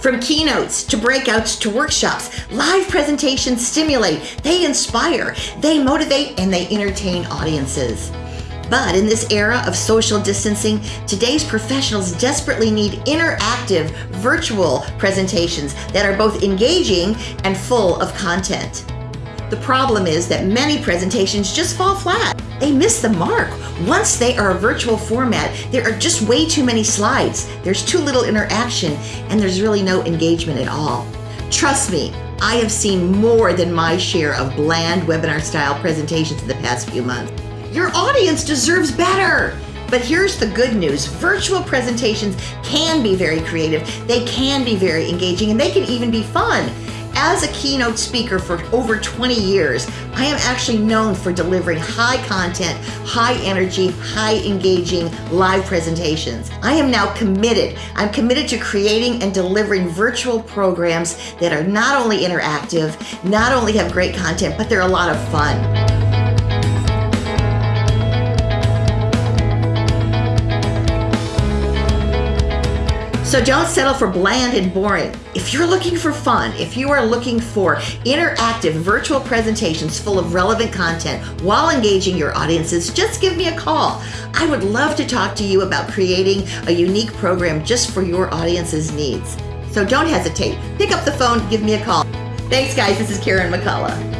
From keynotes to breakouts to workshops, live presentations stimulate, they inspire, they motivate, and they entertain audiences. But in this era of social distancing, today's professionals desperately need interactive virtual presentations that are both engaging and full of content. The problem is that many presentations just fall flat. They miss the mark. Once they are a virtual format, there are just way too many slides. There's too little interaction, and there's really no engagement at all. Trust me, I have seen more than my share of bland webinar style presentations in the past few months. Your audience deserves better. But here's the good news virtual presentations can be very creative, they can be very engaging, and they can even be fun. As a keynote speaker for over 20 years, I am actually known for delivering high content, high energy, high engaging live presentations. I am now committed. I'm committed to creating and delivering virtual programs that are not only interactive, not only have great content, but they're a lot of fun. So don't settle for bland and boring. If you're looking for fun, if you are looking for interactive virtual presentations full of relevant content while engaging your audiences, just give me a call. I would love to talk to you about creating a unique program just for your audience's needs. So don't hesitate. Pick up the phone, give me a call. Thanks, guys. This is Karen McCullough.